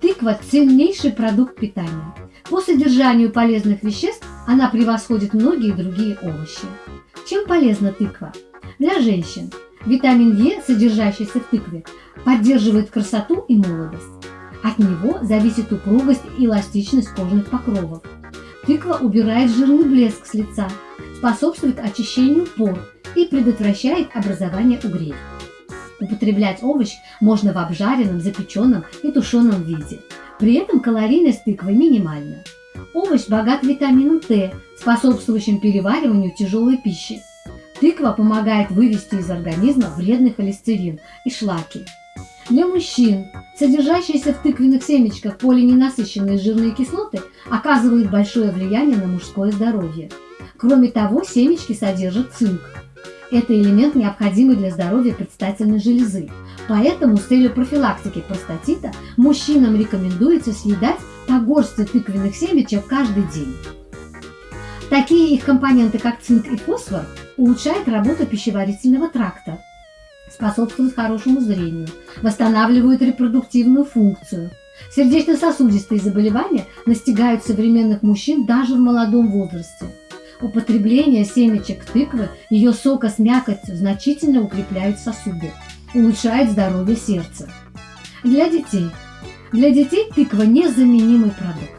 Тыква – ценнейший продукт питания. По содержанию полезных веществ она превосходит многие другие овощи. Чем полезна тыква? Для женщин. Витамин Е, содержащийся в тыкве, поддерживает красоту и молодость. От него зависит упругость и эластичность кожных покровов. Тыква убирает жирный блеск с лица, способствует очищению пор и предотвращает образование угрей. Употреблять овощ можно в обжаренном, запеченном и тушеном виде. При этом калорийность тыквы минимальна. Овощ богат витамином Т, способствующим перевариванию тяжелой пищи. Тыква помогает вывести из организма вредный холестерин и шлаки. Для мужчин содержащиеся в тыквенных семечках полиненасыщенные жирные кислоты оказывают большое влияние на мужское здоровье. Кроме того, семечки содержат цинк. Это элемент, необходимый для здоровья предстательной железы. Поэтому с целью профилактики простатита мужчинам рекомендуется съедать по горсти тыквенных семечек каждый день. Такие их компоненты, как цинк и фосфор, улучшают работу пищеварительного тракта, способствуют хорошему зрению, восстанавливают репродуктивную функцию. Сердечно-сосудистые заболевания настигают современных мужчин даже в молодом возрасте. Употребление семечек тыквы, ее сока с мякотью значительно укрепляют сосуды, улучшает здоровье сердца. Для детей. Для детей тыква – незаменимый продукт.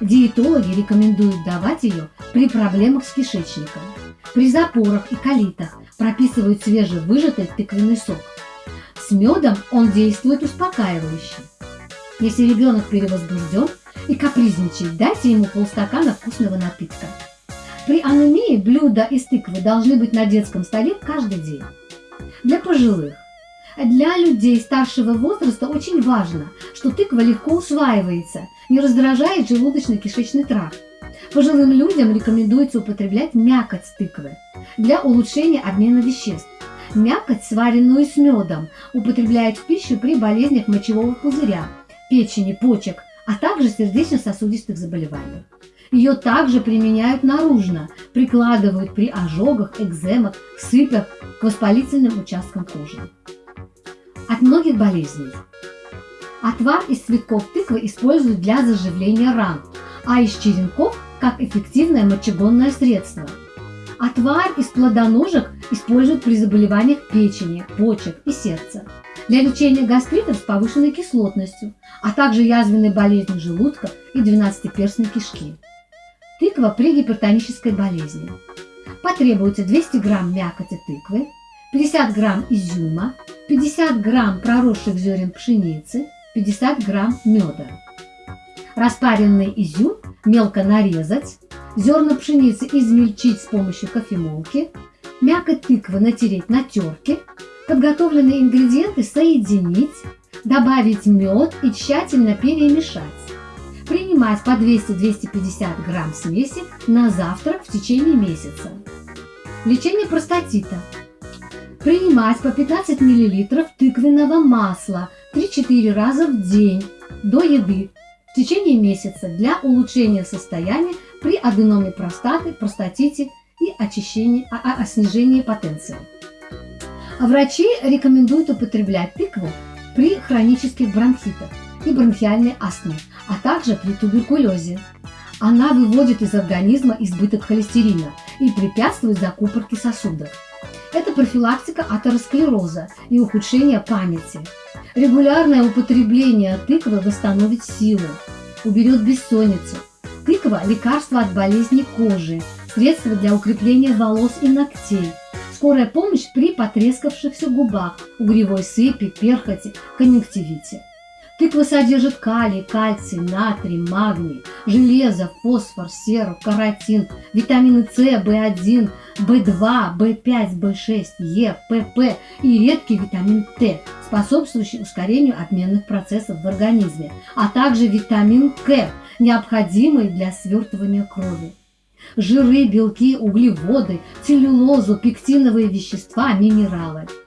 Диетологи рекомендуют давать ее при проблемах с кишечником. При запорах и колитах прописывают свежевыжатый тыквенный сок. С медом он действует успокаивающе. Если ребенок перевозбужден и капризничает, дайте ему полстакана вкусного напитка. При анемии блюда из тыквы должны быть на детском столе каждый день. Для пожилых. Для людей старшего возраста очень важно, что тыква легко усваивается, не раздражает желудочно-кишечный тракт. Пожилым людям рекомендуется употреблять мякоть тыквы для улучшения обмена веществ. Мякоть, сваренную с медом, употребляют в пищу при болезнях мочевого пузыря, печени, почек, а также сердечно-сосудистых заболеваниях. Ее также применяют наружно, прикладывают при ожогах, экземах, сыпях к воспалительным участкам кожи. От многих болезней. Отвар из цветков тыквы используют для заживления ран, а из черенков – как эффективное мочегонное средство. Отвар из плодоножек используют при заболеваниях печени, почек и сердца, для лечения гастритов с повышенной кислотностью, а также язвенной болезни желудка и двенадцатиперстной кишки. Тыква при гипертонической болезни. Потребуется 200 грамм мякоти тыквы, 50 грамм изюма, 50 грамм проросших зерен пшеницы, 50 грамм меда. Распаренный изюм мелко нарезать, зерна пшеницы измельчить с помощью кофемолки, мякоть тыквы натереть на терке, подготовленные ингредиенты соединить, добавить мед и тщательно перемешать. Принимать по 200-250 грамм смеси на завтрак в течение месяца. Лечение простатита. Принимать по 15 мл тыквенного масла 3-4 раза в день до еды в течение месяца для улучшения состояния при аденоме простаты, простатите и очищении, о, о, о снижении потенции. Врачи рекомендуют употреблять тыкву при хронических бронхитах и бронхиальной астме, а также при туберкулезе. Она выводит из организма избыток холестерина и препятствует закупорке сосудов. Это профилактика атеросклероза и ухудшение памяти. Регулярное употребление тыквы восстановит силы, уберет бессонницу. Тыква – лекарство от болезней кожи, средство для укрепления волос и ногтей, скорая помощь при потрескавшихся губах, угревой сыпи, перхоти, конъюнктивите. Тыква содержит калий, кальций, натрий, магний, железо, фосфор, серу, каротин, витамины С, В1, В2, В5, В6, Е, ПП и редкий витамин Т, способствующий ускорению обменных процессов в организме, а также витамин К, необходимый для свертывания крови. Жиры, белки, углеводы, целлюлозу, пектиновые вещества, минералы –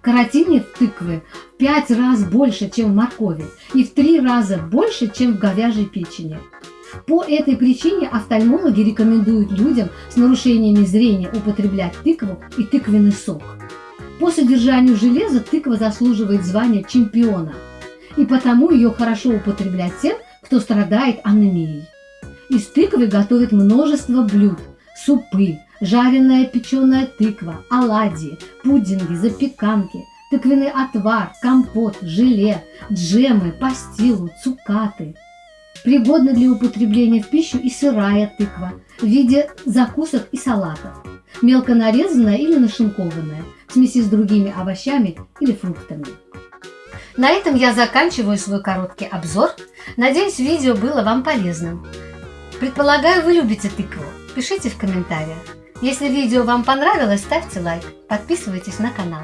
Каротине в тыквы в 5 раз больше, чем в моркови, и в 3 раза больше, чем в говяжьей печени. По этой причине офтальмологи рекомендуют людям с нарушениями зрения употреблять тыкву и тыквенный сок. По содержанию железа тыква заслуживает звания чемпиона. и потому ее хорошо употреблять тем, кто страдает анемией. Из тыквы готовят множество блюд – супы, жареная печеная тыква, оладьи, пудинги, запеканки, тыквенный отвар, компот, желе, джемы, пастилу, цукаты. Пригодна для употребления в пищу и сырая тыква в виде закусок и салатов, мелко нарезанная или нашинкованная, в смеси с другими овощами или фруктами. На этом я заканчиваю свой короткий обзор. Надеюсь, видео было вам полезным. Предполагаю, вы любите тыкву. Пишите в комментариях. Если видео вам понравилось, ставьте лайк, подписывайтесь на канал.